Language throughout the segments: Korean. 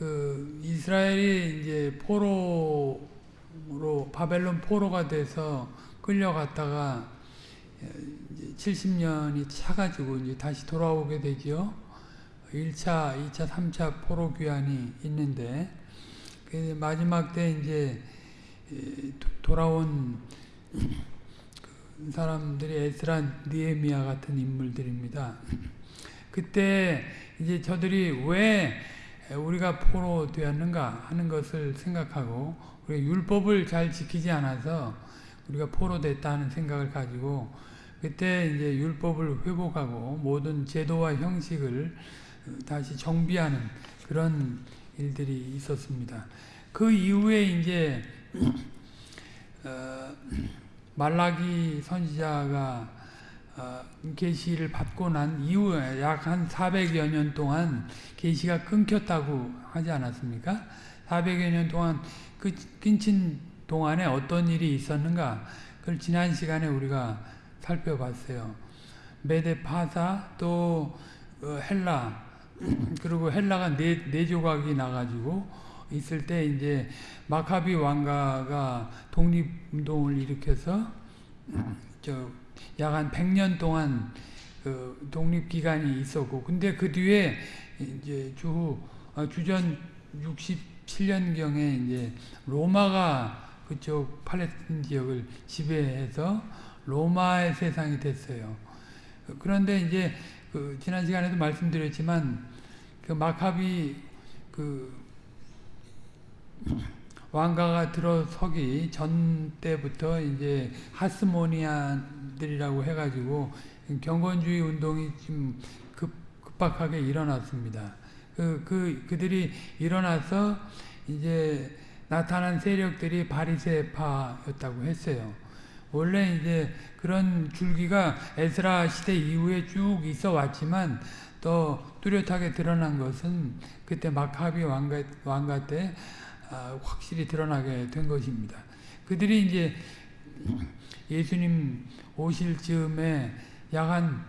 그 이스라엘이 이제 포로로 바벨론 포로가 돼서 끌려갔다가 70년이 차가지고 이제 다시 돌아오게 되죠. 1차, 2차, 3차 포로 귀환이 있는데 그 마지막 때 이제 돌아온 그 사람들이 에스라, 니에미아 같은 인물들입니다. 그때 이제 저들이 왜 우리가 포로 되었는가 하는 것을 생각하고 우리가 율법을 잘 지키지 않아서 우리가 포로 됐다는 생각을 가지고 그때 이제 율법을 회복하고 모든 제도와 형식을 다시 정비하는 그런 일들이 있었습니다. 그 이후에 이제 어, 말라기 선지자가 어, 계시를 받고 난 이후에 약 한 400여 년 동안 계시가 끊겼다고 하지 않았습니까? 400여 년 동안 그 끊친 동안에 어떤 일이 있었는가? 그걸 지난 시간에 우리가 살펴봤어요. 메데 파사 또 어, 헬라 그리고 헬라가 네, 네 조각이 나가지고 있을 때 이제 마카비 왕가가 독립운동을 일으켜서 약 한 100년 동안 그 독립기간이 있었고 근데 그 뒤에 이제 주 어, 주전 67년경에 이제 로마가 그쪽 팔레스틴 지역을 지배해서 로마의 세상이 됐어요. 그런데 이제 그 지난 시간에도 말씀드렸지만 그 마카비 그 왕가가 들어서기 전 때부터 이제 하스모니 아들이라고 해가지고 경건주의 운동이 좀 급, 급박하게 일어났습니다. 그, 그, 그들이 일어나서 이제 나타난 세력들이 바리세파였다고 했어요. 원래 이제 그런 줄기가 에스라 시대 이후에 쭉 있어 왔지만 또 뚜렷하게 드러난 것은 그때 마카비 왕가, 왕가 때 아, 확실히 드러나게 된 것입니다. 그들이 이제 예수님 오실 즈음에 약 한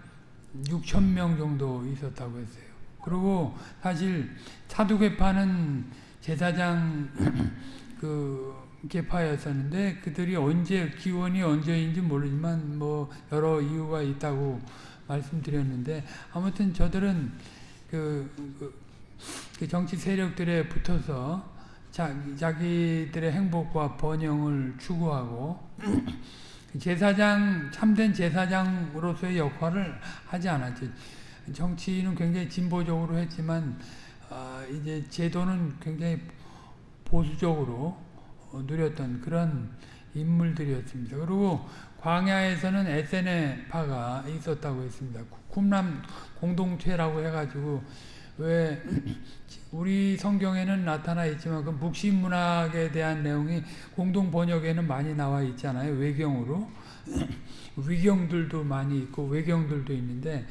6천 명 정도 있었다고 했어요. 그리고 사실 사두개파는 제사장 그 계파였었는데 그들이 언제 기원이 언제인지 모르지만 뭐 여러 이유가 있다고 말씀드렸는데 아무튼 저들은 그, 그, 그 정치 세력들에 붙어서 자, 자기들의 행복과 번영을 추구하고 제사장 참된 제사장으로서의 역할을 하지 않았죠. 정치는 굉장히 진보적으로 했지만 어, 이제 제도는 굉장히 보수적으로 누렸던 그런 인물들이었습니다. 그리고 광야에서는 에세네파가 있었다고 했습니다. 쿰람 공동체라고 해가지고 왜 우리 성경에는 나타나 있지만 그 묵시 문학에 대한 내용이 공동 번역에는 많이 나와 있잖아요. 외경으로 위경들도 많이 있고 외경들도 있는데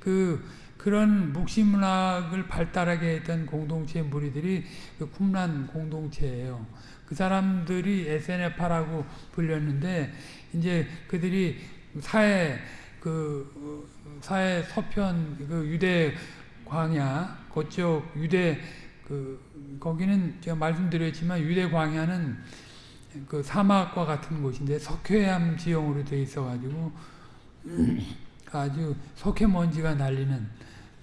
그 그런 묵시 문학을 발달하게 했던 공동체 무리들이 그 쿰란 공동체예요. 그 사람들이 에세네파라고 불렸는데 이제 그들이 사회 그 사회 서편 그 유대 광야 그쪽 유대 그 거기는 제가 말씀드렸지만 유대 광야는 그 사막과 같은 곳인데 석회암 지형으로 되어 있어가지고 아주 석회 먼지가 날리는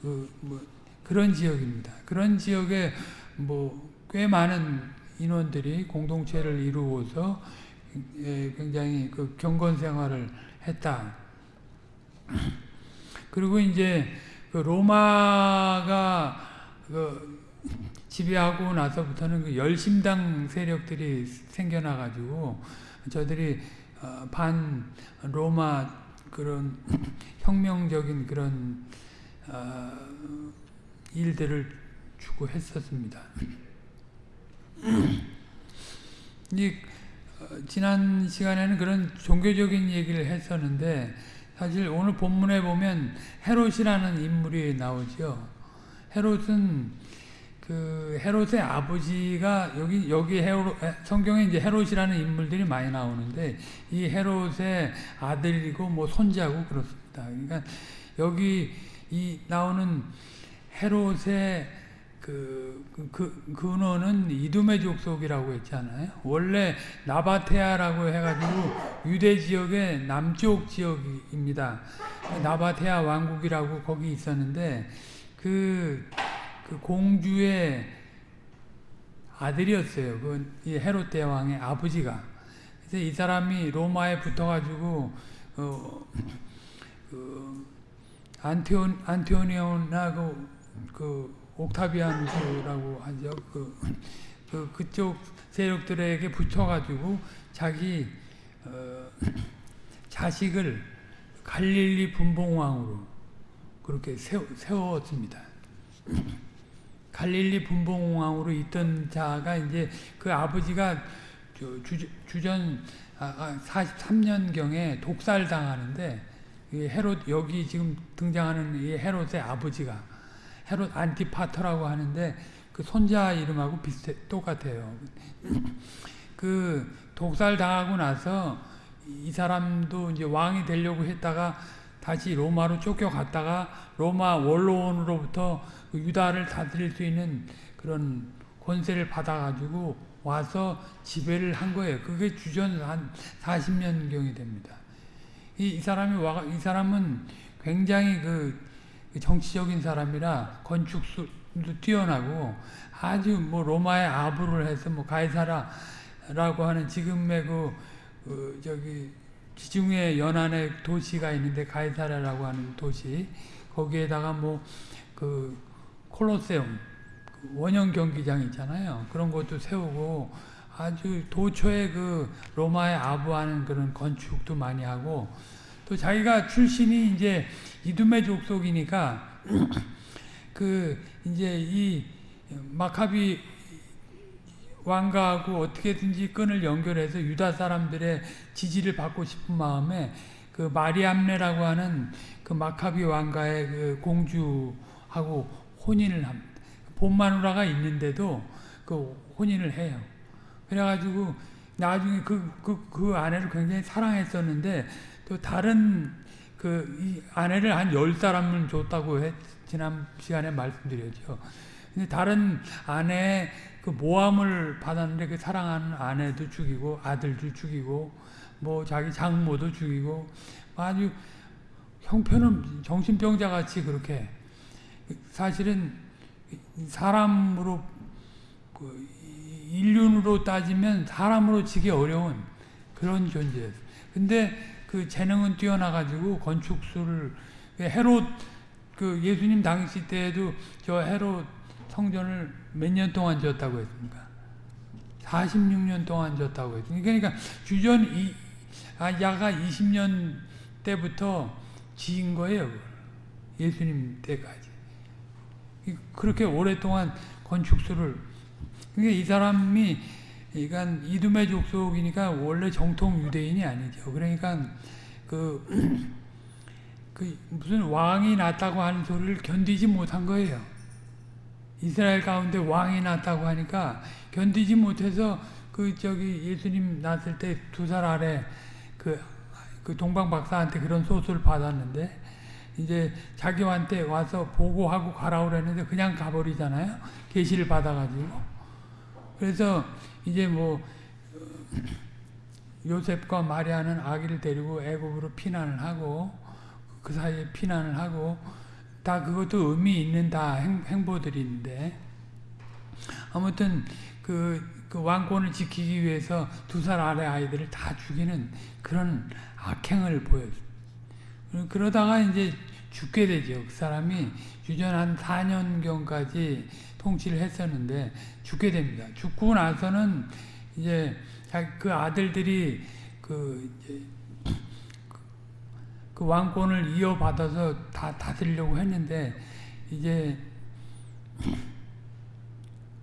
그 뭐 그런 지역입니다. 그런 지역에 뭐 꽤 많은 인원들이 공동체를 이루어서 예, 굉장히 그 경건 생활을 했다. 그리고 이제 그 로마가 그 지배하고 나서부터는 그 열심당 세력들이 생겨나가지고 저들이 어, 반 로마 그런 혁명적인 그런 어, 일들을 추구했었습니다. 이 어, 지난 시간에는 그런 종교적인 얘기를 했었는데 사실 오늘 본문에 보면 헤롯이라는 인물이 나오죠. 헤롯은 그 헤롯의 아버지가 여기 여기 헤롯 성경에 이제 헤롯이라는 인물들이 많이 나오는데 이 헤롯의 아들이고 뭐 손자고 그렇습니다. 그러니까 여기 이 나오는 헤롯의 그, 그, 그 근원은 이두메 족속이라고 했잖아요. 원래 나바테아라고 해가지고 유대 지역의 남쪽 지역입니다. 나바테아 왕국이라고 거기 있었는데 그, 그 공주의 아들이었어요. 그 헤롯 대왕의 아버지가. 그래서 이 사람이 로마에 붙어가지고 어, 그 안티온 안티오니오나 그, 그 옥타비아누스라고 하죠. 그, 그 그쪽 세력들에게 붙여가지고 자기 어, 자식을 갈릴리 분봉왕으로 그렇게 세워, 세웠습니다. 갈릴리 분봉왕으로 있던 자가 이제 그 아버지가 주, 주전 43년경에 독살당하는데 헤롯 여기 지금 등장하는 이 헤롯의 아버지가 헤롯 안티파터라고 하는데 그 손자 이름하고 비슷해 똑같아요. 그 독살 당하고 나서 이 사람도 이제 왕이 되려고 했다가 다시 로마로 쫓겨갔다가 로마 원로원으로부터 그 유다를 다스릴 수 있는 그런 권세를 받아가지고 와서 지배를 한 거예요. 그게 주전 한 40년경이 됩니다. 이, 이 사람이 와, 이 사람은 굉장히 그 정치적인 사람이라 건축술도 뛰어나고 아주 뭐 로마의 아부를 해서 뭐 가이사라라고 하는 지금의 그, 그 저기 지중해 연안에 도시가 있는데 가이사라라고 하는 도시 거기에다가 뭐 그 콜로세움 원형 경기장 있잖아요. 그런 것도 세우고 아주 도처에 그 로마의 아부하는 그런 건축도 많이 하고 또 자기가 출신이 이제 이두메 족속이니까 그 이제 이 마카비 왕가하고 어떻게든지 끈을 연결해서 유다 사람들의 지지를 받고 싶은 마음에 그 마리암네라고 하는 그 마카비 왕가의 그 공주하고 혼인을 합니다. 본마누라가 있는데도 그 혼인을 해요. 그래가지고 나중에 그, 그, 그 아내를 굉장히 사랑했었는데 또 다른 그 아내를 한 열 사람을 줬다고 해, 지난 시간에 말씀드렸죠. 근데 다른 아내 그 모함을 받았는데 그 사랑하는 아내도 죽이고 아들도 죽이고 뭐 자기 장모도 죽이고 아주 형편은 정신병자 같이 그렇게 사실은 사람으로 그 인륜으로 따지면 사람으로 지기 어려운 그런 존재였어요. 근데 그 재능은 뛰어나가지고 건축술을 헤롯 그 예수님 당시 때에도 저 헤롯 성전을 몇 년 동안 지었다고 했습니까? 46년 동안 지었다고 했습니다. 그러니까 주전 이, 아, 야가 20년 때부터 지은 거예요. 예수님 때까지. 그렇게 오랫동안 건축술을 그러니까 이 사람이 그러니까 이두메 족속이니까 원래 정통 유대인이 아니죠. 그러니까 그, 그 무슨 왕이 났다고 하는 소리를 견디지 못한 거예요. 이스라엘 가운데 왕이 났다고 하니까 견디지 못해서 그 저기 예수님 났을 때 두 살 아래 그, 그 동방 박사한테 그런 소수를 받았는데 이제 자기한테 와서 보고하고 가라 그랬는데 그냥 가버리잖아요. 계시를 받아가지고. 그래서 이제 뭐 요셉과 마리아는 아기를 데리고 애굽으로 피난을 하고 그 사이에 피난을 하고 다 그것도 의미 있는 다 행, 보들인데 아무튼 그, 그, 왕권을 지키기 위해서 두 살 아래 아이들을 다 죽이는 그런 악행을 보였습니다. 그러다가 이제 죽게 되죠. 그 사람이 주전 한 4년경까지 통치를 했었는데 죽게 됩니다. 죽고 나서는 이제 그 아들들이 그, 그 왕권을 이어받아서 다 다스리려고 했는데 이제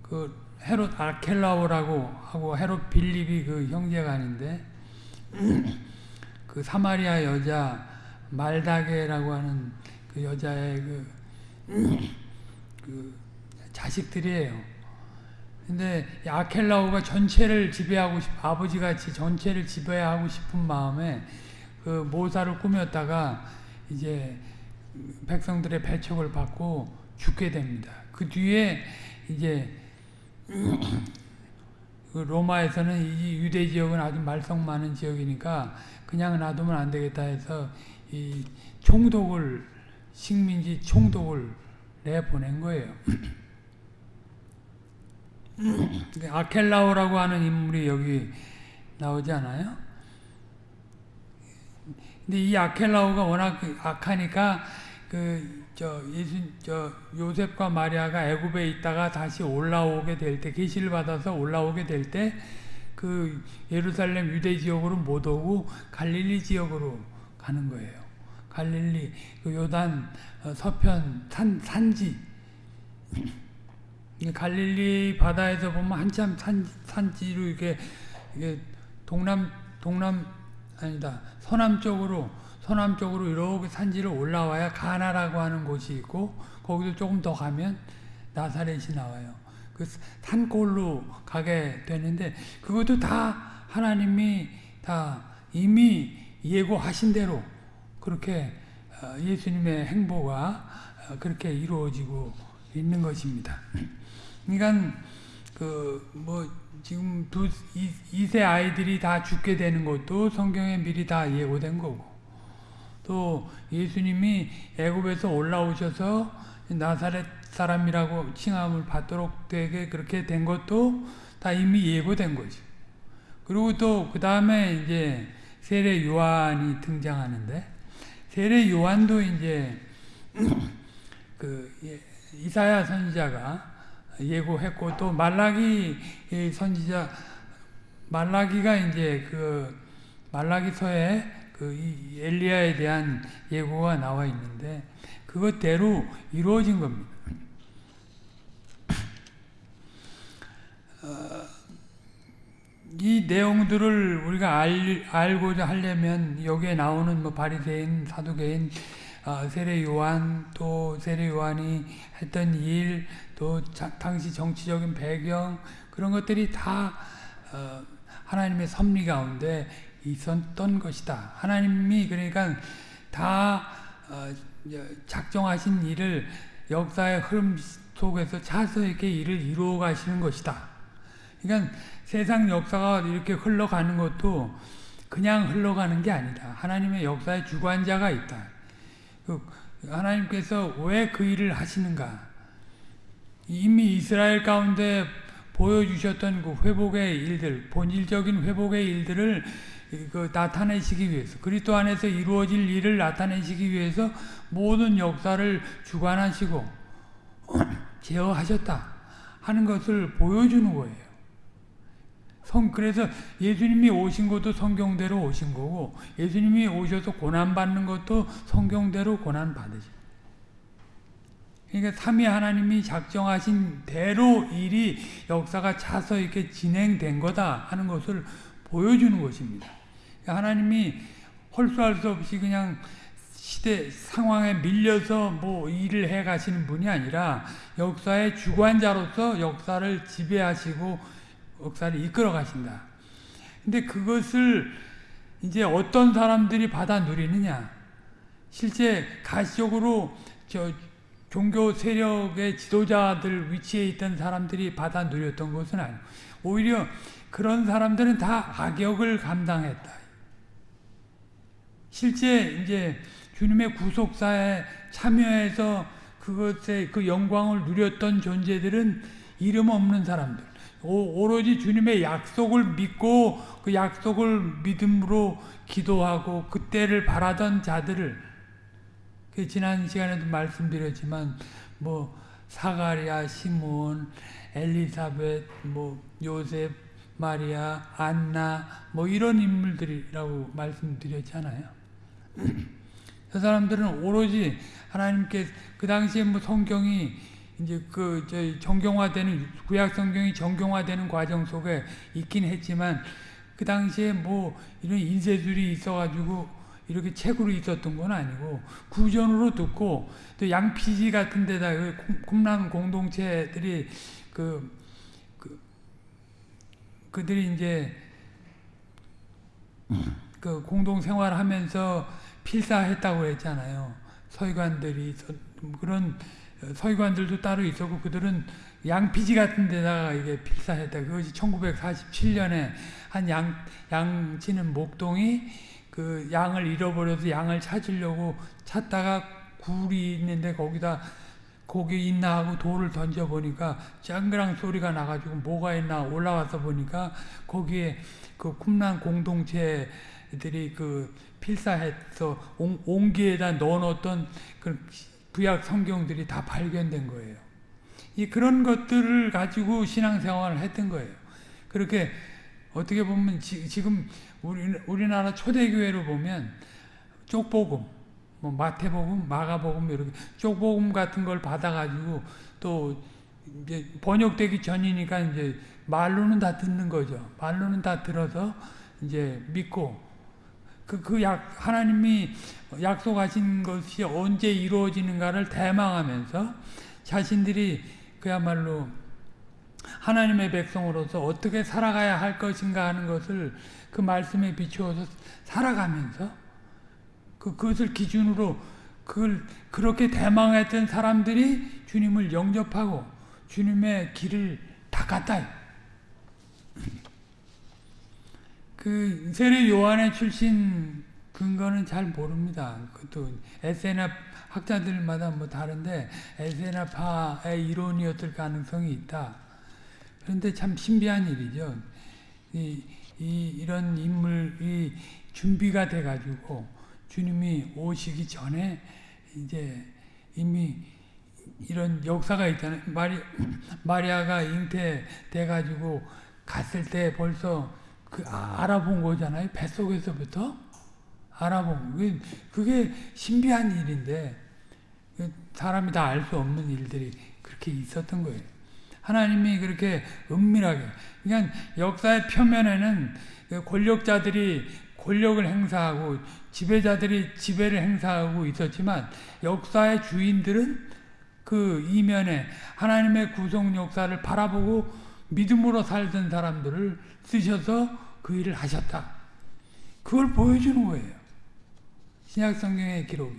그 헤롯 아켈라오라고 하고 헤롯 빌립이 그 형제가 아닌데 그 사마리아 여자 말다게라고 하는 그 여자의 그, 그 자식들이에요. 근데 아켈라오가 전체를 지배하고 싶, 아버지같이 전체를 지배하고 싶은 마음에 그 모사를 꾸몄다가 이제 백성들의 배척을 받고 죽게 됩니다. 그 뒤에 이제 그 로마에서는 이 유대 지역은 아주 말썽 많은 지역이니까 그냥 놔두면 안 되겠다 해서 이 총독을 식민지 총독을 내보낸 거예요. 아켈라오라고 하는 인물이 여기 나오지 않아요? 근데 이 아켈라오가 워낙 악하니까 그 저 예수 저 요셉과 마리아가 애굽에 있다가 다시 올라오게 될 때 계시를 받아서 올라오게 될 때 그 예루살렘 유대 지역으로 못 오고 갈릴리 지역으로 가는 거예요. 갈릴리 그 요단 서편 산 산지 갈릴리 바다에서 보면 한참 산 산지로 이렇게 이게 동남 동남 아니다 서남 쪽으로 서남 쪽으로 이렇게 산지를 올라와야 가나라고 하는 곳이 있고 거기도 조금 더 가면 나사렛이 나와요. 그 산골로 가게 되는데 그것도 다 하나님이 다 이미 예고하신 대로 그렇게 예수님의 행보가 그렇게 이루어지고 있는 것입니다. 그러니까 그 뭐 지금 두 이세 아이들이 다 죽게 되는 것도 성경에 미리 다 예고된 거고 또 예수님이 애굽에서 올라오셔서 나사렛 사람이라고 칭함을 받도록 되게 그렇게 된 것도 다 이미 예고된 거죠. 그리고 또 그 다음에 이제 세례 요한이 등장하는데 세례 요한도 이제 그 이사야 선지자가 예고했고 또 말라기 선지자 말라기가 이제 그 말라기서에 그 엘리야에 대한 예고가 나와 있는데 그것대로 이루어진 겁니다. 어, 이 내용들을 우리가 알, 알고자 하려면 여기에 나오는 뭐 바리새인, 사두개인, 어, 세례 요한 또 세례 요한이 했던 일, 또 자, 당시 정치적인 배경 그런 것들이 다 어, 하나님의 섭리 가운데 있었던 것이다. 하나님이 그러니까 다 어, 작정하신 일을 역사의 흐름 속에서 차서 이렇게 일을 이루어 가시는 것이다. 그러니까 세상 역사가 이렇게 흘러가는 것도 그냥 흘러가는 게 아니다. 하나님의 역사의 주관자가 있다. 그 하나님께서 왜 그 일을 하시는가? 이미 이스라엘 가운데 보여주셨던 그 회복의 일들, 본질적인 회복의 일들을 그 나타내시기 위해서 그리스도 안에서 이루어질 일을 나타내시기 위해서 모든 역사를 주관하시고 제어하셨다 하는 것을 보여주는 거예요. 성 그래서 예수님이 오신 것도 성경대로 오신 거고 예수님이 오셔서 고난 받는 것도 성경대로 고난 받으시. 그러니까 삼위 하나님이 작정하신 대로 일이 역사가 차서 이렇게 진행된 거다 하는 것을 보여주는 것입니다. 하나님이 홀수할 수 없이 그냥 시대 상황에 밀려서 뭐 일을 해 가시는 분이 아니라 역사의 주관자로서 역사를 지배하시고 역사를 이끌어 가신다. 근데 그것을 이제 어떤 사람들이 받아 누리느냐? 실제 가시적으로 저 종교 세력의 지도자들 위치에 있던 사람들이 받아 누렸던 것은 아니고 오히려 그런 사람들은 다 악역을 감당했다. 실제 이제 주님의 구속사에 참여해서 그것의 그 영광을 누렸던 존재들은 이름 없는 사람들. 오 로지 주님의 약속을 믿고 그 약속을 믿음으로 기도하고 그때를 바라던 자들을 그 지난 시간에도 말씀드렸지만 뭐 사가리아, 시몬, 엘리사벳, 뭐 요셉, 마리아, 안나 뭐 이런 인물들이라고 말씀드렸잖아요. 저 사람들은 오로지 하나님께 그 당시에 뭐 성경이 이제 그 저희 정경화되는 구약 성경이 정경화되는 과정 속에 있긴 했지만 그 당시에 뭐 이런 인쇄술이 있어가지고 이렇게 책으로 있었던 건 아니고 구전으로 듣고 또 양피지 같은 데다 쿰랑 공동체들이 그, 그 그들이 이제 그 공동 생활하면서 필사했다고 했잖아요. 서기관들이 그런 서기관들도 따로 있었고 그들은 양피지 같은 데다가 이게 필사했다. 그것이 1947년에 한 양, 양 치는 목동이 그 양을 잃어버려서 양을 찾으려고 찾다가 굴이 있는데 거기다 거기 있나 하고 돌을 던져보니까 짱그랑 소리가 나가지고 뭐가 있나 올라와서 보니까 거기에 그 쿰란 공동체들이 그 필사해서 옹기에다 넣어놓던 그 구약 성경들이 다 발견된 거예요. 이 그런 것들을 가지고 신앙생활을 했던 거예요. 그렇게 어떻게 보면 지, 금 우리, 우리나라 초대교회로 보면 쪽복음, 뭐 마태복음, 마가복음 이렇게 쪽복음 같은 걸 받아가지고 또 이제 번역되기 전이니까 이제 말로는 다 듣는 거죠. 말로는 다 들어서 이제 믿고 그, 그 약, 하나님이 약속하신 것이 언제 이루어지는가를 대망하면서 자신들이 그야말로 하나님의 백성으로서 어떻게 살아가야 할 것인가 하는 것을 그 말씀에 비추어서 살아가면서 그, 그것을 기준으로 그걸 그렇게 대망했던 사람들이 주님을 영접하고 주님의 길을 닦았다. 그 세례 요한의 출신 근거는 잘 모릅니다. 그것도 에세나 학자들마다 뭐 다른데 에세나파의 이론이었을 가능성이 있다. 그런데 참 신비한 일이죠. 이, 이 이런 인물이 준비가 돼 가지고 주님이 오시기 전에 이제 이미 이런 역사가 있잖아요. 마리, 마리아가 잉태돼 가지고 갔을 때 벌써 그 알아본 거잖아요. 뱃속에서부터 알아본 그게 신비한 일인데 그 사람이 다 알 수 없는 일들이 그렇게 있었던 거예요. 하나님이 그렇게 은밀하게 그러니까 역사의 표면에는 그 권력자들이 권력을 행사하고 지배자들이 지배를 행사하고 있었지만 역사의 주인들은 그 이면에 하나님의 구속 역사를 바라보고 믿음으로 살던 사람들을 쓰셔서 그 일을 하셨다. 그걸 보여주는 거예요. 신약 성경의 기록이.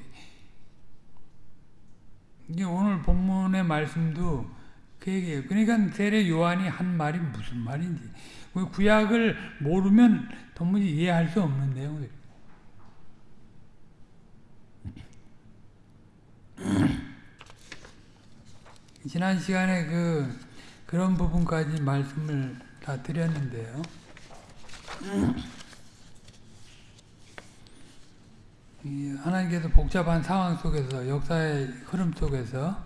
이제 오늘 본문의 말씀도 그 얘기예요. 그러니까 세례 요한이 한 말이 무슨 말인지. 그 구약을 모르면 도무지 이해할 수 없는 내용들. 지난 시간에 그 그런 부분까지 말씀을 다 드렸는데요. 하나님께서 복잡한 상황 속에서 역사의 흐름 속에서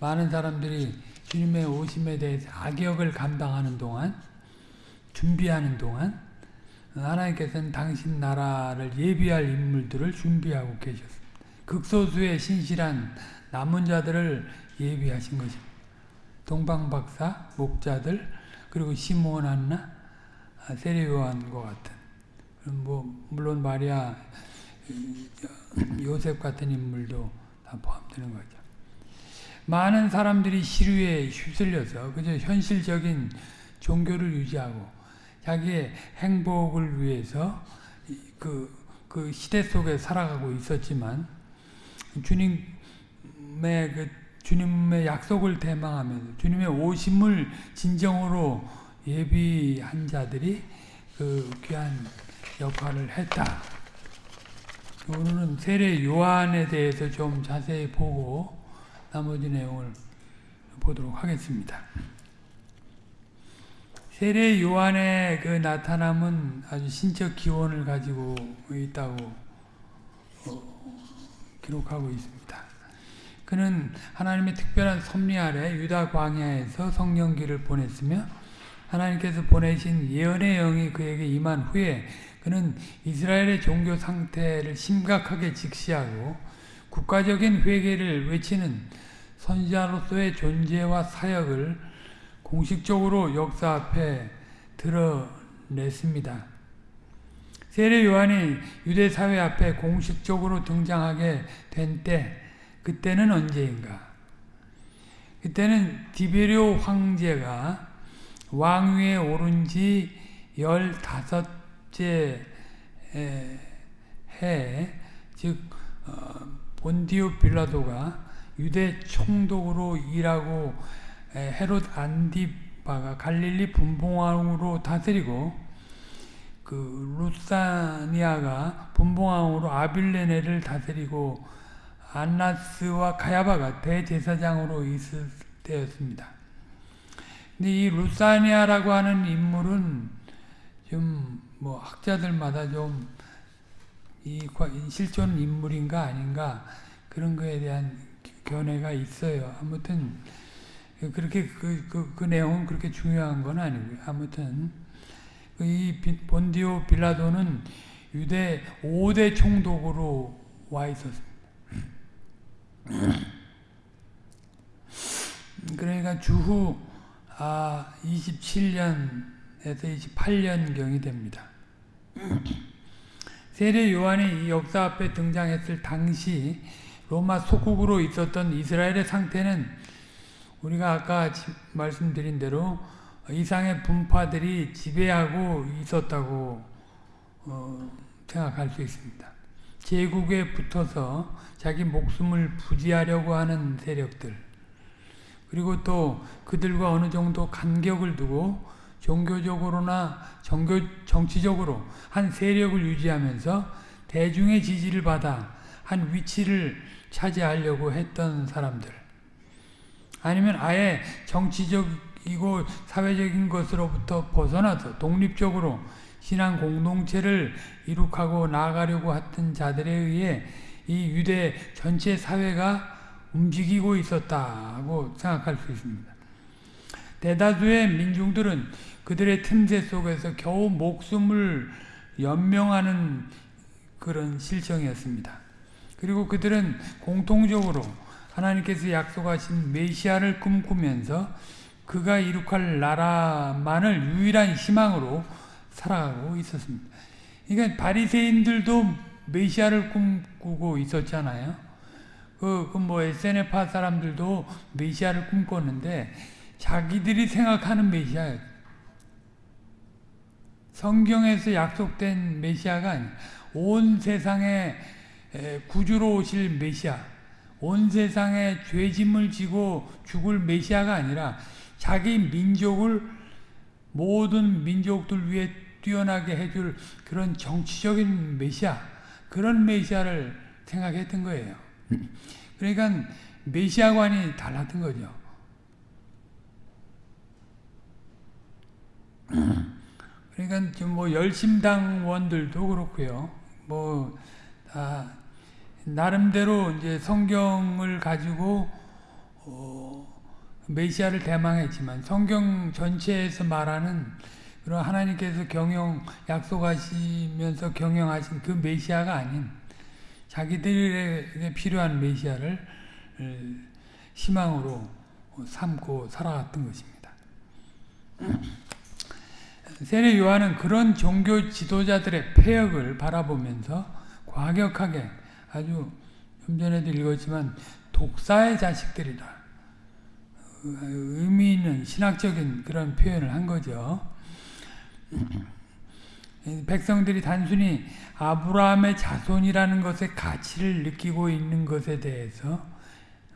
많은 사람들이 주님의 오심에 대해서 악역을 감당하는 동안 준비하는 동안 하나님께서는 당신 나라를 예비할 인물들을 준비하고 계셨습니다. 극소수의 신실한 남은 자들을 예비하신 것입니다. 동방박사, 목자들, 그리고 시몬 안나, 세례요한과 같은 뭐 물론 마리아 요셉 같은 인물도 다 포함되는 거죠. 많은 사람들이 시류에 휩쓸려서 그저 현실적인 종교를 유지하고 자기의 행복을 위해서 그, 그 시대 속에 살아가고 있었지만 주님의 그 주님의 약속을 대망하면서 주님의 오심을 진정으로 예비한 자들이 그 귀한 역할을 했다. 오늘은 세례 요한에 대해서 좀 자세히 보고 나머지 내용을 보도록 하겠습니다. 세례 요한의 그 나타남은 아주 신적 기원을 가지고 있다고 어, 기록하고 있습니다. 그는 하나님의 특별한 섭리 아래 유다 광야에서 성령기를 보냈으며 하나님께서 보내신 예언의 영이 그에게 임한 후에 그는 이스라엘의 종교 상태를 심각하게 직시하고 국가적인 회개를 외치는 선지자로서의 존재와 사역을 공식적으로 역사 앞에 드러냈습니다. 세례 요한이 유대 사회 앞에 공식적으로 등장하게 된 때, 그때는 언제인가? 그때는 디베리오 황제가 왕위에 오른 지 15째 해, 즉 어, 본디오 빌라도가 유대 총독으로 일하고 헤롯 안디바가 갈릴리 분봉왕으로 다스리고 그 루사니아가 분봉왕으로 아빌레네를 다스리고 안나스와 가야바가 대제사장으로 있을 때였습니다. 근데 이 루사니아라고 하는 인물은 좀 뭐 학자들마다 좀 이 실존 인물인가 아닌가 그런 거에 대한 견해가 있어요. 아무튼 그렇게 그, 그, 그 내용은 그렇게 중요한 건 아니고요. 아무튼 이 본디오 빌라도는 유대 5대 총독으로 와 있었습니다. 그러니까 주후 아 27년에서 28년경이 됩니다. 세례 요한이 이 역사 앞에 등장했을 당시 로마 속국으로 있었던 이스라엘의 상태는 우리가 아까 말씀드린 대로 이상의 분파들이 지배하고 있었다고 어, 생각할 수 있습니다. 제국에 붙어서 자기 목숨을 부지하려고 하는 세력들 그리고 또 그들과 어느 정도 간격을 두고 종교적으로나 정교, 정치적으로 한 세력을 유지하면서 대중의 지지를 받아 한 위치를 차지하려고 했던 사람들. 아니면 아예 정치적이고 사회적인 것으로부터 벗어나서 독립적으로 신앙 공동체를 이룩하고 나아가려고 했던 자들에 의해 이 유대 전체 사회가 움직이고 있었다고 생각할 수 있습니다. 대다수의 민중들은 그들의 틈새 속에서 겨우 목숨을 연명하는 그런 실정이었습니다. 그리고 그들은 공통적으로 하나님께서 약속하신 메시아를 꿈꾸면서 그가 이룩할 나라만을 유일한 희망으로 살아가고 있었습니다. 그러니까 바리새인들도 메시아를 꿈꾸고 있었잖아요. 그, 그뭐 SNF파 사람들도 메시아를 꿈꿨는데 자기들이 생각하는 메시아예요. 성경에서 약속된 메시아가. 온 세상에 구주로 오실 메시아, 온 세상에 죄짐을 지고 죽을 메시아가 아니라 자기 민족을 모든 민족들 위해 뛰어나게 해줄 그런 정치적인 메시아, 그런 메시아를 생각했던 거예요. 그러니까 메시아관이 달랐던 거죠. 그러니까 좀뭐 열심당원들도 그렇고요. 뭐 아, 나름대로 이제 성경을 가지고 어, 메시아를 대망했지만 성경 전체에서 말하는 그런 하나님께서 경영 약속하시면서 경영하신 그 메시아가 아닌 자기들에게 필요한 메시아를 희망으로 삼고 살아갔던 것입니다. 세례 요한은 그런 종교 지도자들의 폐역을 바라보면서 과격하게 아주 좀 전에도 읽었지만 독사의 자식들이다. 의미 있는 신학적인 그런 표현을 한 거죠. 백성들이 단순히 아브라함의 자손이라는 것의 가치를 느끼고 있는 것에 대해서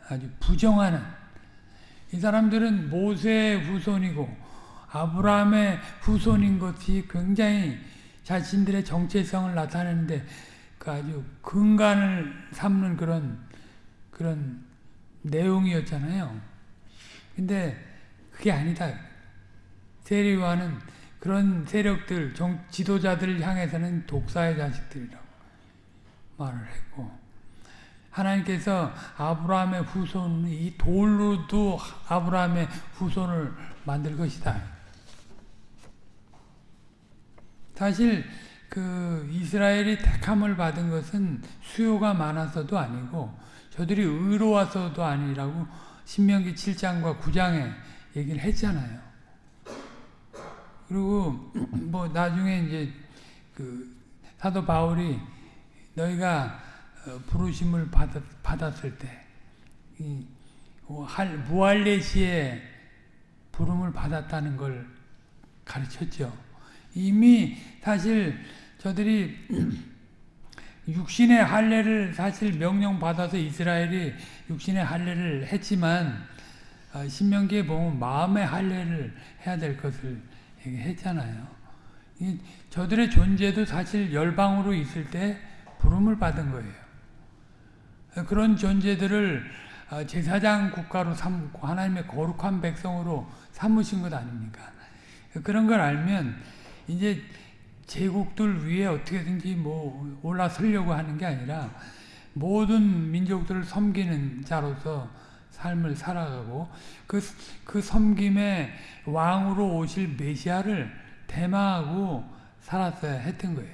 아주 부정하는 이 사람들은 모세의 후손이고 아브라함의 후손인 것이 굉장히 자신들의 정체성을 나타내는데 그 아주 근간을 삼는 그런 그런 내용이었잖아요. 근데 그게 아니다. 세리와는 그런 세력들, 정, 지도자들을 향해서는 독사의 자식들이라고 말을 했고 하나님께서 아브라함의 후손, 이 돌로도 아브라함의 후손을 만들 것이다. 사실 그 이스라엘이 택함을 받은 것은 수요가 많아서도 아니고 저들이 의로워서도 아니라고 신명기 7장과 9장에 얘기를 했잖아요. 그리고 뭐 나중에 이제 그 사도 바울이 너희가 어, 부르심을 받았, 받았을 때뭐 무할레시의 부름을 받았다는 걸 가르쳤죠. 이미 사실 저들이 육신의 할례를 사실 명령 받아서 이스라엘이 육신의 할례를 했지만 어, 신명기에 보면 마음의 할례를 해야 될 것을 얘기했잖아요. 저들의 존재도 사실 열방으로 있을 때 부름을 받은 거예요. 그런 존재들을 어, 제사장 국가로 삼고 하나님의 거룩한 백성으로 삼으신 것 아닙니까? 그런 걸 알면 이제 제국들 위에 어떻게든지 뭐 올라서려고 하는 게 아니라 모든 민족들을 섬기는 자로서 삶을 살아가고 그, 그 섬김의 왕으로 오실 메시아를 대마하고 살았어야 했던 거예요.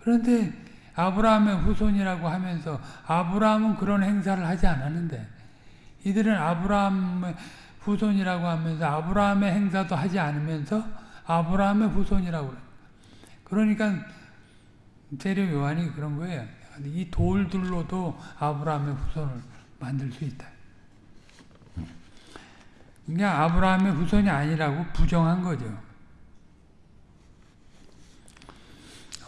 그런데 아브라함의 후손이라고 하면서 아브라함은 그런 행사를 하지 않았는데 이들은 아브라함의 후손이라고 하면서 아브라함의 행사도 하지 않으면서 아브라함의 후손이라고. 그러니까 세례 요한이 그런 거예요. 이 돌들로도 아브라함의 후손을 만들 수 있다. 그냥 아브라함의 후손이 아니라고 부정한 거죠.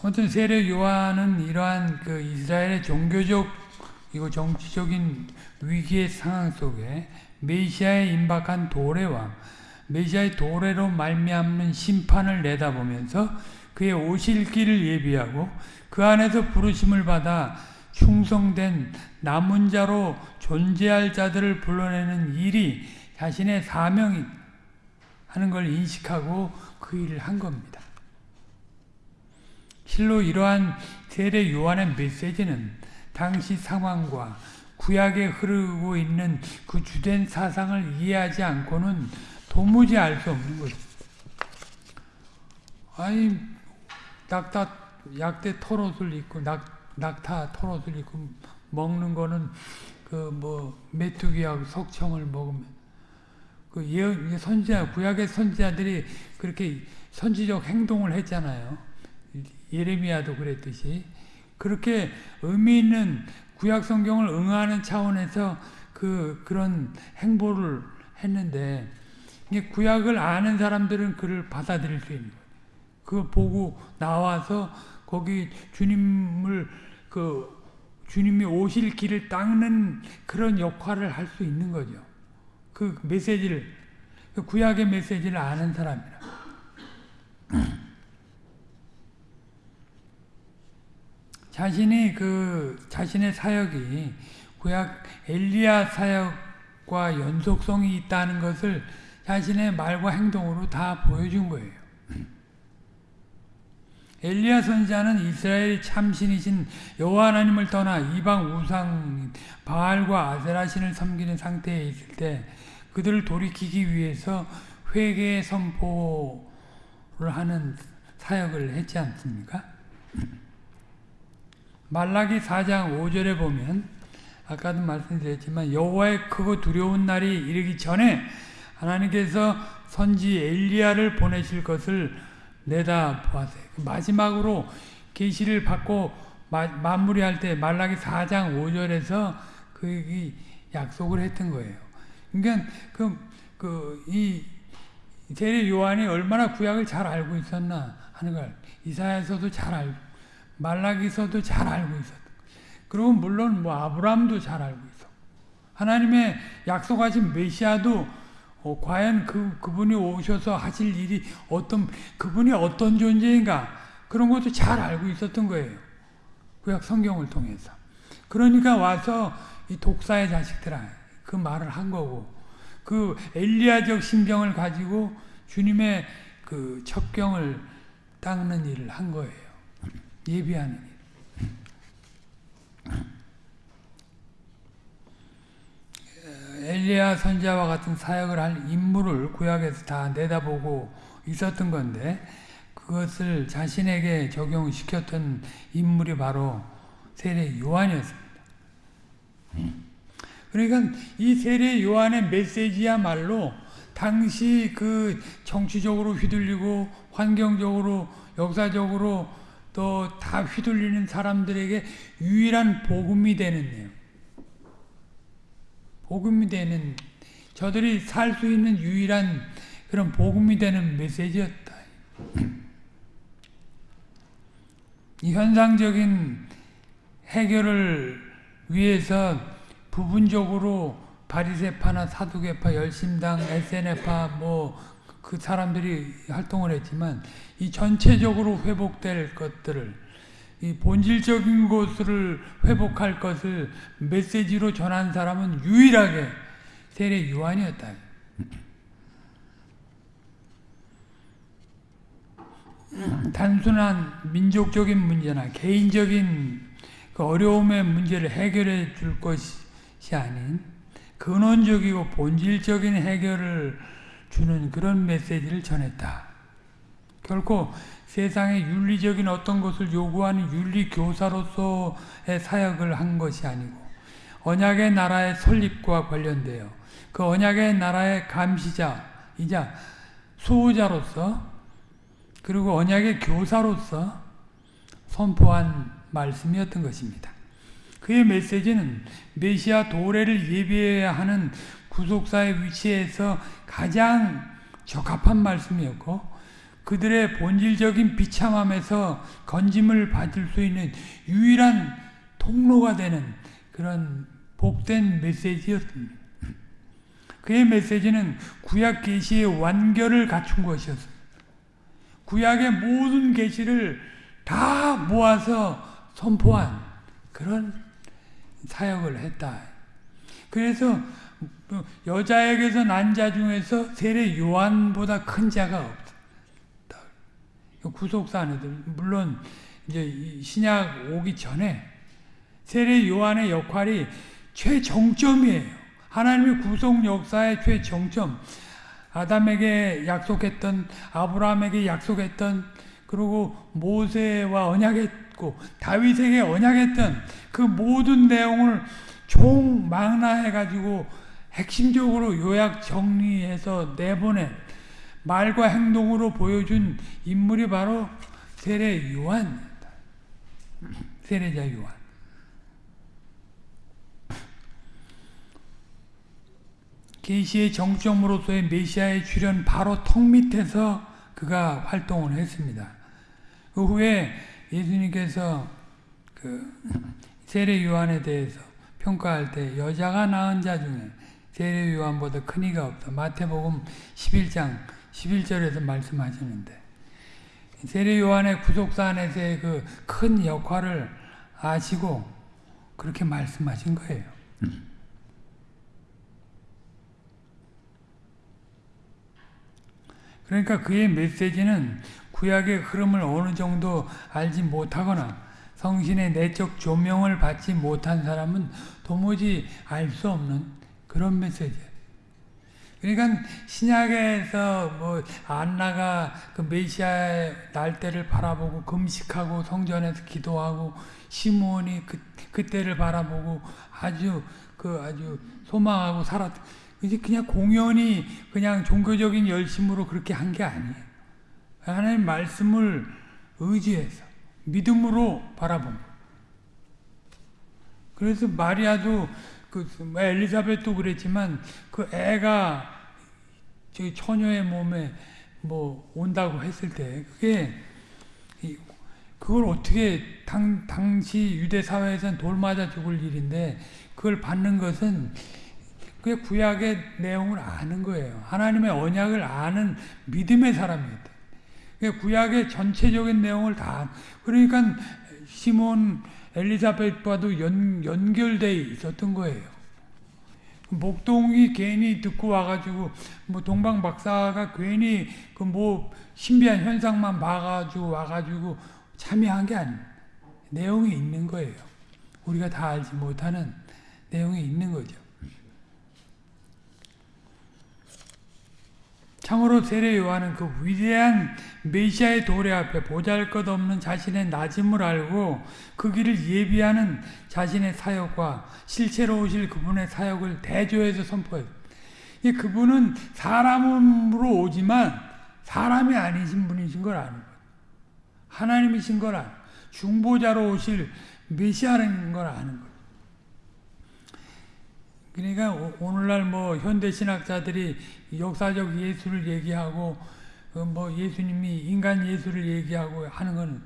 아무튼 세례 요한은 이러한 그 이스라엘의 종교적 이거 정치적인 위기의 상황 속에 메시아의 임박한 도래와 메시아의 도래로 말미암는 심판을 내다보면서 그의 오실 길을 예비하고 그 안에서 부르심을 받아 충성된 남은 자로 존재할 자들을 불러내는 일이 자신의 사명이 하는 걸 인식하고 그 일을 한 겁니다. 실로 이러한 세례 요한의 메시지는 당시 상황과 구약에 흐르고 있는 그 주된 사상을 이해하지 않고는 도무지 알 수 없는 거죠. 아니 낙타 약대 털옷을 입고 낙 낙타 털옷을 입고 먹는 거는 그 뭐 메뚜기하고 석청을 먹으면 그 예언 선지자 구약의 선지자들이 그렇게 선지적 행동을 했잖아요. 예레미야도 그랬듯이 그렇게 의미 있는 구약 성경을 응하는 차원에서 그 그런 행보를 했는데 구약을 아는 사람들은 그를 받아들일 수 있는 거예요. 그 보고 나와서 거기 주님을 그 주님이 오실 길을 닦는 그런 역할을 할 수 있는 거죠. 그 메시지를 그 구약의 메시지를 아는 사람이라. 자신이 그 자신의 사역이 구약 엘리야 사역과 연속성이 있다는 것을 자신의 말과 행동으로 다 보여준 거예요. 엘리야 선지자는 이스라엘의 참신이신 여호와 하나님을 떠나 이방 우상 바알과 아세라 신을 섬기는 상태에 있을 때 그들을 돌이키기 위해서 회개의 선포를 하는 사역을 했지 않습니까? 말라기 4장 5절에 보면 아까도 말씀드렸지만 여호와의 크고 두려운 날이 이르기 전에 하나님께서 선지 엘리야를 보내실 것을 내다 보았어요. 그 마지막으로 계시를 받고 마, 마무리할 때 말라기 4장 5절에서 그 약속을 했던 거예요. 그러니까 그그이 세례 요한이 얼마나 구약을 잘 알고 있었나 하는 걸 이사야서도 잘 알고 말라기서도 잘 알고 있었다. 그리고 물론 뭐 아브라함도 잘 알고 있어. 하나님의 약속하신 메시아도 어, 과연 그 그분이 오셔서 하실 일이 어떤 그분이 어떤 존재인가 그런 것도 잘 알고 있었던 거예요. 구약 성경을 통해서. 그러니까 와서 이 독사의 자식들아 그 말을 한 거고 그 엘리야적 심정을 가지고 주님의 그 첩경을 닦는 일을 한 거예요. 예비하는 일. 엘리야 선자와 같은 사역을 할 인물을 구약에서 다 내다보고 있었던 건데 그것을 자신에게 적용시켰던 인물이 바로 세례 요한이었습니다. 그러니까 이 세례 요한의 메시지야말로 당시 그 정치적으로 휘둘리고 환경적으로 역사적으로 또 다 휘둘리는 사람들에게 유일한 복음이 되는 내용. 복음이 되는 저들이 살 수 있는 유일한 그런 복음이 되는 메시지였다. 이 현상적인 해결을 위해서 부분적으로 바리세파나 사두개파, 열심당, SNF파 뭐 그 사람들이 활동을 했지만 이 전체적으로 회복될 것들을 이 본질적인 것을 회복할 것을 메시지로 전한 사람은 유일하게 세례 요한이었다. 단순한 민족적인 문제나 개인적인 그 어려움의 문제를 해결해 줄 것이 아닌 근원적이고 본질적인 해결을 주는 그런 메시지를 전했다. 결코 세상의 윤리적인 어떤 것을 요구하는 윤리 교사로서의 사역을 한 것이 아니고 언약의 나라의 설립과 관련되어 그 언약의 나라의 감시자이자 수호자로서 그리고 언약의 교사로서 선포한 말씀이었던 것입니다. 그의 메시지는 메시아 도래를 예비해야 하는 구속사의 위치에서 가장 적합한 말씀이었고 그들의 본질적인 비참함에서 건짐을 받을 수 있는 유일한 통로가 되는 그런 복된 메시지였습니다. 그의 메시지는 구약 계시의 완결을 갖춘 것이었습니다. 구약의 모든 계시를 다 모아서 선포한 그런 사역을 했다. 그래서 여자에게서 난 자 중에서 세례 요한보다 큰 자가 없다. 구속사 안에도 물론 이제 신약 오기 전에 세례 요한의 역할이 최정점이에요. 하나님의 구속 역사의 최정점. 아담에게 약속했던 아브라함에게 약속했던 그리고 모세와 언약했고 다윗에게 언약했던 그 모든 내용을 총망라해 가지고 핵심적으로 요약 정리해서 내보낸 말과 행동으로 보여준 인물이 바로 세례 요한입니다. 세례자 요한. 계시의 정점으로서의 메시아의 출현 바로 턱 밑에서 그가 활동을 했습니다. 그 후에 예수님께서 그 세례 요한에 대해서 평가할 때 여자가 낳은 자 중에 세례 요한보다 큰 이가 없다. 마태복음 11장 11절에서 말씀하시는데 세례 요한의 구속사 안에서의 그 큰 역할을 아시고 그렇게 말씀하신 거예요. 그러니까 그의 메시지는 구약의 흐름을 어느 정도 알지 못하거나 성신의 내적 조명을 받지 못한 사람은 도무지 알 수 없는 그런 메시지예요. 그러니까 신약에서 뭐 안나가 그 메시아의 날때를 바라보고 금식하고 성전에서 기도하고 시므온이 그 그때를 바라보고 아주 그 아주 소망하고 살았. 이제 그냥 공연히 그냥 종교적인 열심으로 그렇게 한 게 아니에요. 하나님 말씀을 의지해서 믿음으로 바라본 그래서 마리아도 그 엘리사벳도 그랬지만 그 애가 저 처녀의 몸에 뭐 온다고 했을 때 그게 그걸 어떻게 당, 당시 유대 사회에서는 돌 맞아 죽을 일인데 그걸 받는 것은 그게 구약의 내용을 아는 거예요. 하나님의 언약을 아는 믿음의 사람이었다. 구약의 전체적인 내용을 다 그러니까 시몬 엘리사벳과도 연, 연결돼 있었던 거예요. 목동이 괜히 듣고 와가지고 뭐 동방 박사가 괜히 그 뭐 신비한 현상만 봐가지고 와가지고 참여한 게 아니에요. 내용이 있는 거예요. 우리가 다 알지 못하는 내용이 있는 거죠. 참으로 세례 요한은 그 위대한 메시아의 도래 앞에 보잘것없는 자신의 낮음을 알고 그 길을 예비하는 자신의 사역과 실체로 오실 그분의 사역을 대조해서 선포해요. 그분은 사람으로 오지만 사람이 아니신 분이신 걸 아는 거예요. 하나님이신 걸 아는 중보자로 오실 메시아라는 걸 아는 거예요. 그러니까 오늘날 뭐 현대 신학자들이 역사적 예수를 얘기하고 뭐 예수님이 인간 예수를 얘기하고 하는 거는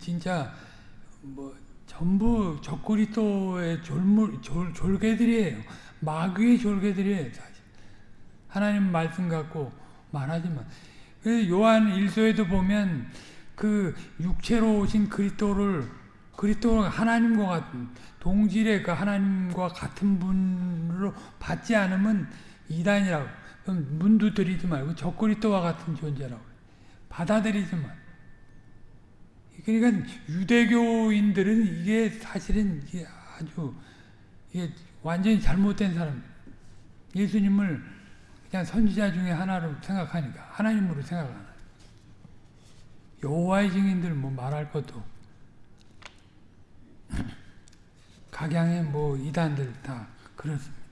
진짜 뭐 전부 적그리스도의 졸물, 졸, 졸개들이에요. 마귀의 졸개들이에요. 사실. 하나님 말씀 갖고 말하지만 그래서 요한 1서에도 보면 그 육체로 오신 그리스도를 그리스도를 하나님과 같은 동질의 그 하나님과 같은 분으로 받지 않으면 이단이라고. 그럼 문도 들이지 말고 적그리스도와 같은 존재라고. 받아들이지만 그러니까 유대교인들은 이게 사실은 이게 아주 이게 완전히 잘못된 사람. 예수님을 그냥 선지자 중에 하나로 생각하니까 하나님으로 생각하는. 여호와의 증인들 뭐 말할 것도 각양의 뭐 이단들 다 그렇습니다.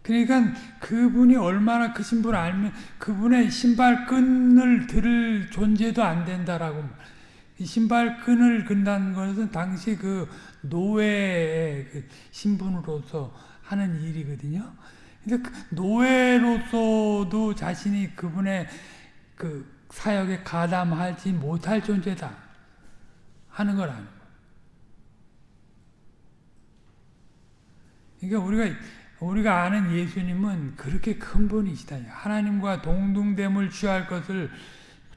그러니까 그분이 얼마나 크신 분 알면 그분의 신발끈을 들을 존재도 안 된다라고 신발끈을 근다는 것은 당시 그 노예의 그 신분으로서 하는 일이거든요. 근데 그 노예로서도 자신이 그분의 그 사역에 가담하지 못할 존재다 하는 거라는 거. 그러니까 우리가 우리가 아는 예수님은 그렇게 큰 분이시다. 하나님과 동등됨을 취할 것을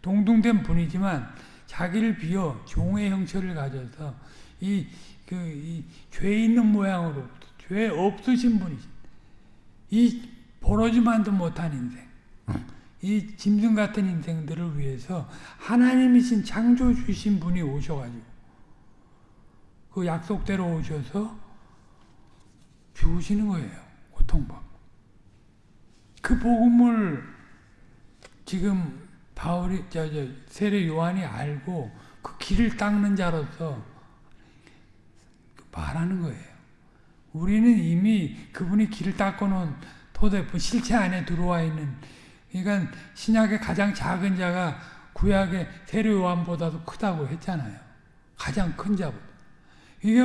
동등된 분이지만 자기를 비어 종의 형체를 가져서 이 그 이 죄 있는 모양으로 죄 없으신 분이시. 이 보러지만도 못한 인생, 이 짐승 같은 인생들을 위해서 하나님이신 창조 주신 분이 오셔가지고 그 약속대로 오셔서 죽으시는 거예요. 고통받고. 그 복음을 지금 바울이, 저, 저, 세례 요한이 알고 그 길을 닦는 자로서 말하는 거예요. 우리는 이미 그분이 길을 닦아놓은 토대품, 실체 안에 들어와 있는, 그러니까 신약의 가장 작은 자가 구약의 세례 요한보다도 크다고 했잖아요. 가장 큰 자보다. 이게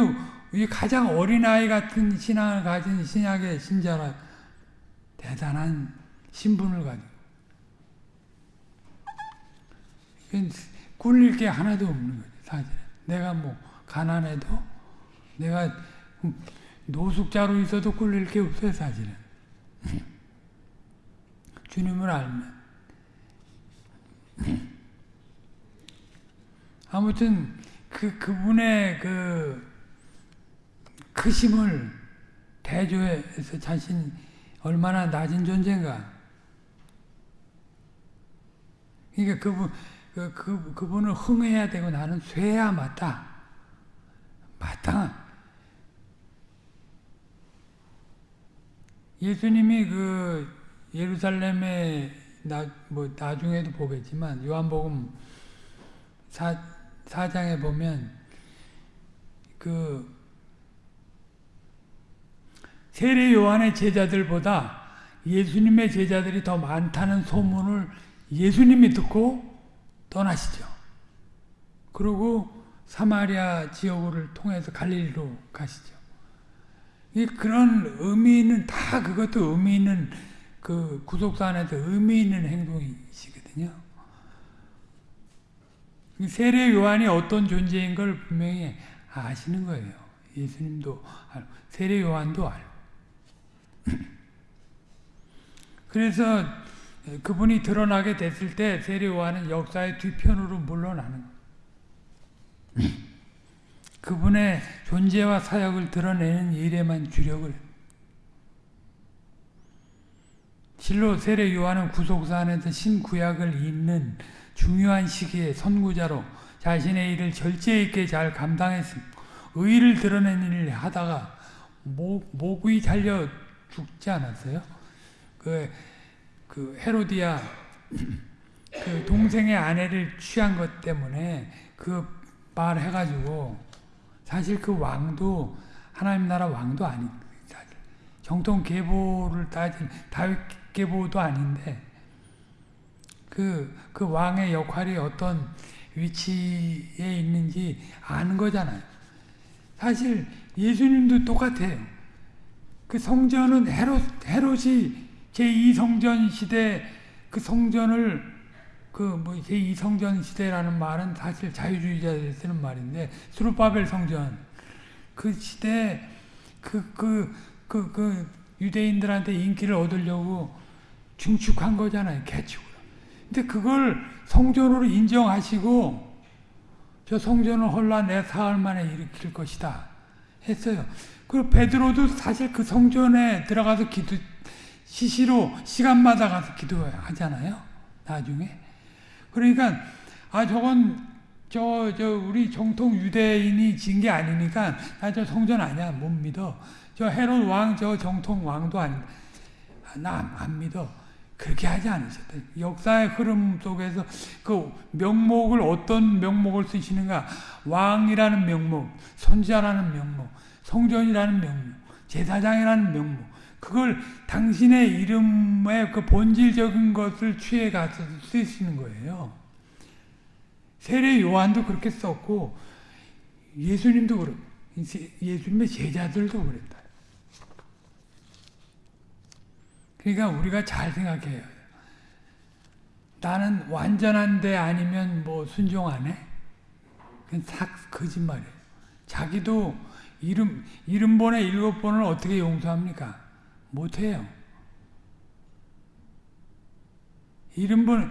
이 가장 어린아이 같은 신앙을 가진 신약의 신자라 대단한 신분을 가지고. 꿀릴 게 하나도 없는 거죠 사실은. 내가 뭐 가난해도 내가 노숙자로 있어도 꿀릴 게 없어요 사실은. 주님을 알면. 아무튼 그 그분의 그 크심을 대조해서 자신 얼마나 낮은 존재인가. 그러니까 그분, 그, 그, 그분을 흥해야 되고 나는 쇠야 맞다. 맞다. 예수님이 그 예루살렘에 나, 뭐 나중에도 보겠지만 요한복음 4, 4장에 보면 그 세례 요한의 제자들보다 예수님의 제자들이 더 많다는 소문을 예수님이 듣고 떠나시죠. 그리고 사마리아 지역을 통해서 갈릴리로 가시죠. 그런 의미 는다 그것도 의미 있는 그 구속사 안에서 의미 있는 행동이시거든요. 세례 요한이 어떤 존재인 걸 분명히 아시는 거예요. 예수님도 세례 요한도 알고. 그래서 그분이 드러나게 됐을 때 세례요한은 역사의 뒤편으로 물러나는 그분의 존재와 사역을 드러내는 일에만 주력을 실로 세례 요한은 구속사 안에서 신구약을 잇는 중요한 시기에 선구자로 자신의 일을 절제 있게 잘 감당했습니다. 의를 드러내는 일을 하다가 목, 목이 잘려 죽지 않았어요? 그, 그 헤로디아 그 동생의 아내를 취한 것 때문에 그 말 해가지고 사실 그 왕도 하나님 나라 왕도 아니 정통 계보를 따진 다윗 계보도 아닌데 그, 그 왕의 역할이 어떤 위치에 있는지 아는 거잖아요. 사실 예수님도 똑같아요. 그 성전은 헤롯, 헤롯이 제2성전 시대 그 성전을 그뭐 제2성전 시대라는 말은 사실 자유주의자들이 쓰는 말인데 수르바벨 성전 그 시대 그그 그 그 유대인들한테 인기를 얻으려고 중축한 거잖아요 개축으로. 근데 그걸 성전으로 인정하시고 저 성전을 홀라 내 사흘 만에 일으킬 것이다 했어요. 그리고 베드로도 사실 그 성전에 들어가서 기도 시시로 시간마다 가서 기도하잖아요. 나중에. 그러니까 아 저건 저 저 우리 정통 유대인이 진 게 아니니까 나 저 성전 아니야 못 믿어. 저 헤롯 왕 저 정통 왕도 아니 나안 믿어. 그렇게 하지 않으셨다. 역사의 흐름 속에서 그 명목을 어떤 명목을 쓰시는가? 왕이라는 명목, 선지자라는 명목, 성전이라는 명목, 제사장이라는 명목. 그걸 당신의 이름의 그 본질적인 것을 취해 가서 쓰시는 거예요. 세례 요한도 그렇게 썼고 예수님도 그렇고 예수님의 제자들도 그랬다. 그러니까 우리가 잘 생각해요. 나는 완전한데 아니면 뭐 순종 안 해? 그건 싹 거짓말이에요. 자기도 이름, 이름 번에 일곱 번을 어떻게 용서합니까? 못해요. 이름 번,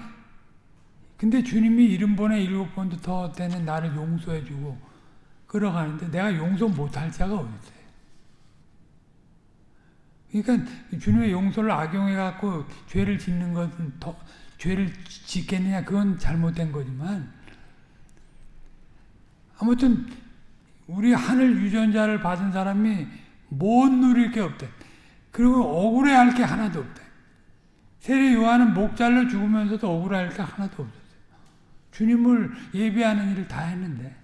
근데 주님이 이름 번에 일곱 번도 더 되는 나를 용서해주고 걸어가는데 내가 용서 못할 자가 어딨어요? 그러니까 주님의 용서를 악용해 갖고 죄를 짓는 것은 더 죄를 짓겠느냐 그건 잘못된 거지만 아무튼 우리 하늘 유전자를 받은 사람이 못 누릴 게 없대. 그리고 억울해할 게 하나도 없대. 세례 요한은 목 잘라 죽으면서도 억울할 게 하나도 없었어요. 주님을 예비하는 일을 다 했는데.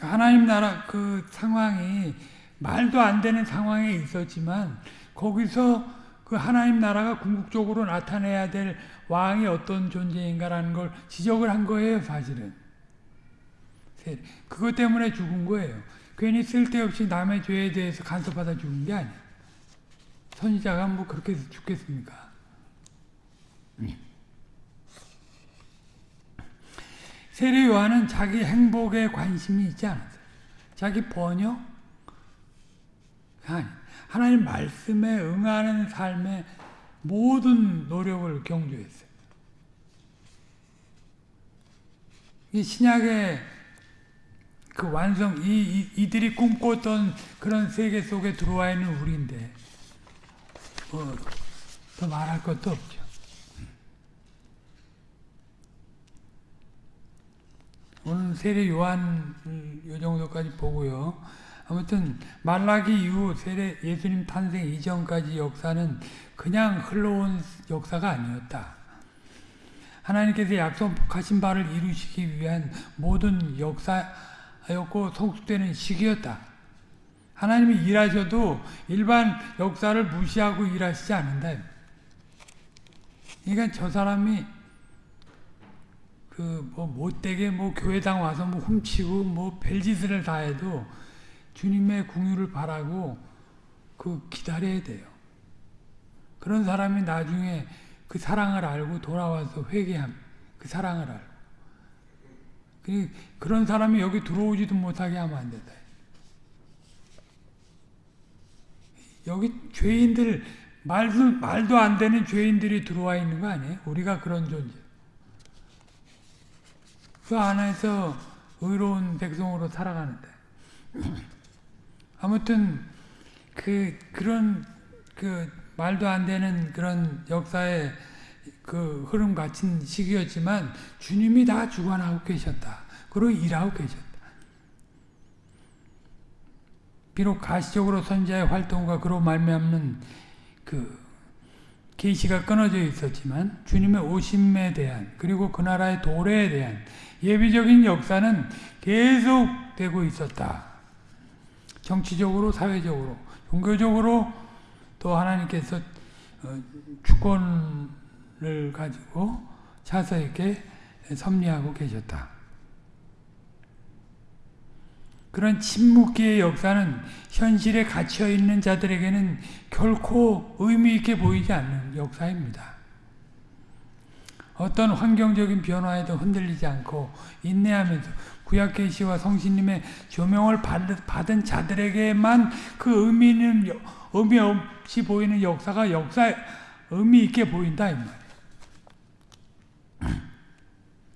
하나님 나라 그 상황이 말도 안 되는 상황에 있었지만 거기서 그 하나님 나라가 궁극적으로 나타내야 될 왕이 어떤 존재인가라는 걸 지적을 한 거예요, 사실은. 그것 때문에 죽은 거예요. 괜히 쓸데없이 남의 죄에 대해서 간섭하다 죽은 게 아니에요. 선지자가 뭐 그렇게 죽겠습니까? 세례 요한은 자기 행복에 관심이 있지 않았어요. 자기 번역? 아니, 하나님 말씀에 응하는 삶의 모든 노력을 경주했어요. 이 신약의 그 완성, 이, 이, 들이 꿈꿨던 그런 세계 속에 들어와 있는 우리인데, 뭐, 더 말할 것도 없죠. 오늘 세례 요한 요 정도까지 보고요. 아무튼 말라기 이후 세례 예수님 탄생 이전까지 역사는 그냥 흘러온 역사가 아니었다. 하나님께서 약속하신 바를 이루시기 위한 모든 역사였고 성숙되는 시기였다. 하나님이 일하셔도 일반 역사를 무시하고 일하시지 않는다. 그러니까 저 사람이 그 뭐 못되게 뭐 교회당 와서 뭐 훔치고 뭐 별짓을 다 해도 주님의 궁유를 바라고 그 기다려야 돼요. 그런 사람이 나중에 그 사랑을 알고 돌아와서 회개함. 그 사랑을 알고. 그런 사람이 여기 들어오지도 못하게 하면 안 된다. 여기 죄인들 말도 말도 안 되는 죄인들이 들어와 있는 거 아니에요? 우리가 그런 존재. 그 안에서 의로운 백성으로 살아가는데. 아무튼 그 그런 그 말도 안 되는 그런 역사의 그 흐름 같은 시기였지만 주님이 다 주관하고 계셨다. 그리고 일하고 계셨다. 비록 가시적으로 선지자의 활동과 그로 말미암는 그 계시가 끊어져 있었지만 주님의 오심에 대한 그리고 그 나라의 도래에 대한 예비적인 역사는 계속되고 있었다. 정치적으로, 사회적으로, 종교적으로 또 하나님께서 어, 주권을 가지고 차서 있게 섭리하고 계셨다. 그런 침묵기의 역사는 현실에 갇혀 있는 자들에게는 결코 의미 있게 보이지 않는 역사입니다. 어떤 환경적인 변화에도 흔들리지 않고 인내하면서 구약 계시와 성신님의 조명을 받은 자들에게만 그 의미는 의미 없이 보이는 역사가 역사 의미 있게 보인다 이 말이에요.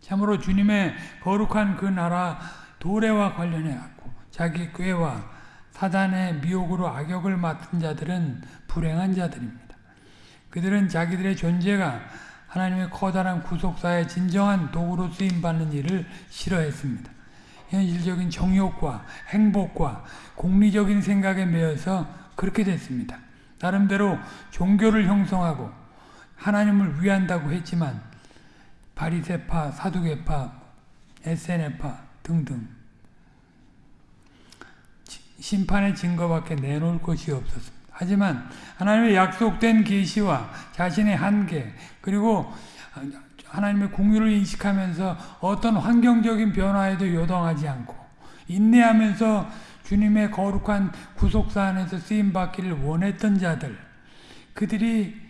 참으로 주님의 거룩한 그 나라 도래와 관련해 갖고 자기 꾀와 사단의 미혹으로 악역을 맡은 자들은 불행한 자들입니다. 그들은 자기들의 존재가 하나님의 커다란 구속사의 진정한 도구로 쓰임받는 일을 싫어했습니다. 현실적인 정욕과 행복과 공리적인 생각에 매여서 그렇게 됐습니다. 나름대로 종교를 형성하고 하나님을 위한다고 했지만 바리세파, 사두개파, 에세네파 등등 심판의 증거밖에 내놓을 것이 없었습니다. 하지만 하나님의 약속된 계시와 자신의 한계 그리고 하나님의 공유를 인식하면서 어떤 환경적인 변화에도 요동하지 않고 인내하면서 주님의 거룩한 구속사 안에서 쓰임받기를 원했던 자들 그들이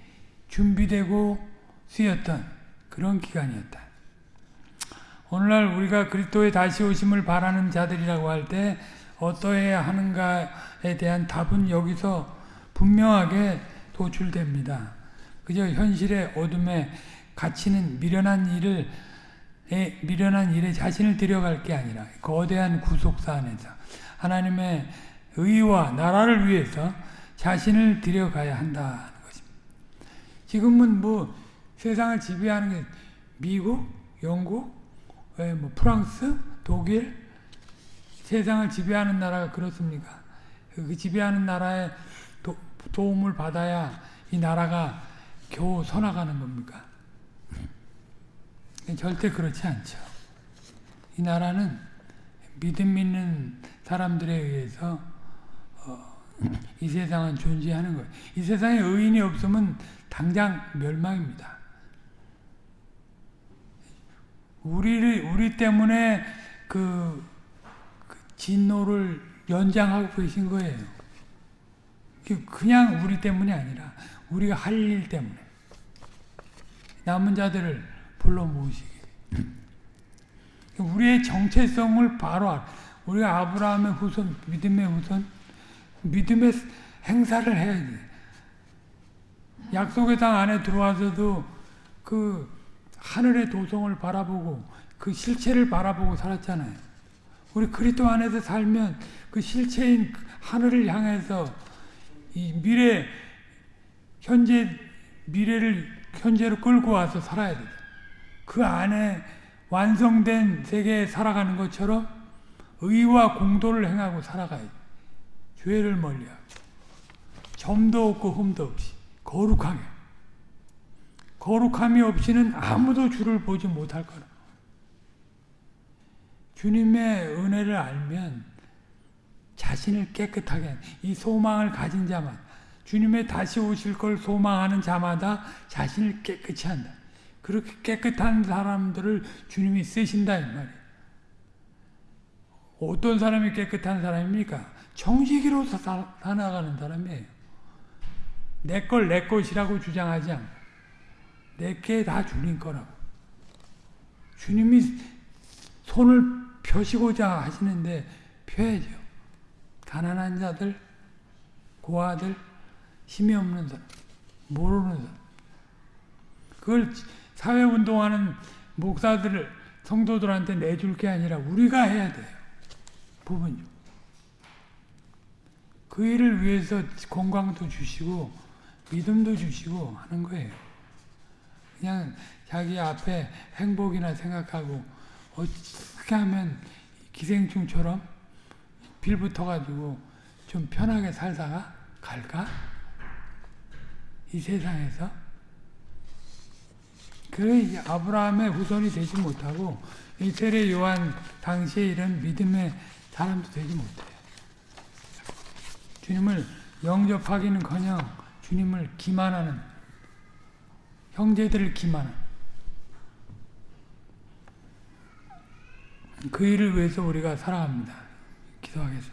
준비되고 쓰였던 그런 기간이었다. 오늘날 우리가 그리스도의 다시 오심을 바라는 자들이라고 할 때 어떠해야 하는가에 대한 답은 여기서 분명하게 도출됩니다. 그저 현실의 어둠에 갇히는 미련한 일을 미련한 일에 자신을 들여갈 게 아니라 거대한 구속사 안에서 하나님의 의와 나라를 위해서 자신을 들여가야 한다는 것입니다. 지금은 뭐 세상을 지배하는 게 미국, 영국, 뭐 프랑스, 독일 세상을 지배하는 나라가 그렇습니까? 그 지배하는 나라의 도, 도움을 받아야 이 나라가 겨우 서나가는 겁니까? 절대 그렇지 않죠. 이 나라는 믿음 있는 사람들에 의해서 어, 이 세상은 존재하는 거예요. 이 세상에 의인이 없으면 당장 멸망입니다. 우리를 우리 때문에 그, 그 진노를 연장하고 계신 거예요. 그냥 우리 때문이 아니라 우리가 할 일 때문에 남은 자들을 불러 모으시기. 우리의 정체성을 바로 알. 우리가 아브라함의 후손, 믿음의 후손, 믿음의 행사를 해야 돼. 약속의 땅 안에 들어와서도 그 하늘의 도성을 바라보고 그 실체를 바라보고 살았잖아요. 우리 그리스도 안에서 살면 그 실체인 하늘을 향해서 이 미래 현재 미래를 현재로 끌고 와서 살아야 돼. 그 안에 완성된 세계에 살아가는 것처럼 의와 공도를 행하고 살아가야 돼. 죄를 멀리하고 점도 없고 흠도 없이 거룩하게 거룩함이 없이는 아무도 주를 보지 못할 거라. 주님의 은혜를 알면 자신을 깨끗하게 이 소망을 가진 자만 주님의 다시 오실 걸 소망하는 자마다 자신을 깨끗이 한다. 그렇게 깨끗한 사람들을 주님이 쓰신다 이 말이에요. 어떤 사람이 깨끗한 사람입니까? 정직으로 살아가는 사람이에요. 내 걸 내 것이라고 주장하지 않고 내게 다 주님 거라고. 주님이 손을 펴시고자 하시는데 펴야죠. 가난한 자들, 고아들, 힘이 없는 사람, 모르는 사람. 그걸 사회운동하는 목사들, 성도들한테 내줄 게 아니라 우리가 해야 돼요. 부분요. 그 일을 위해서 건강도 주시고 믿음도 주시고 하는 거예요. 그냥 자기 앞에 행복이나 생각하고 어떻게 하면 기생충처럼 빌 붙어가지고 좀 편하게 살다가 갈까? 이 세상에서? 그래 아브라함의 후손이 되지 못하고 이 세례 요한 당시에 이런 믿음의 사람도 되지 못해요. 주님을 영접하기는커녕 주님을 기만하는 형제들을 기만한 그 일을 위해서 우리가 살아갑니다. 기도하겠습니다.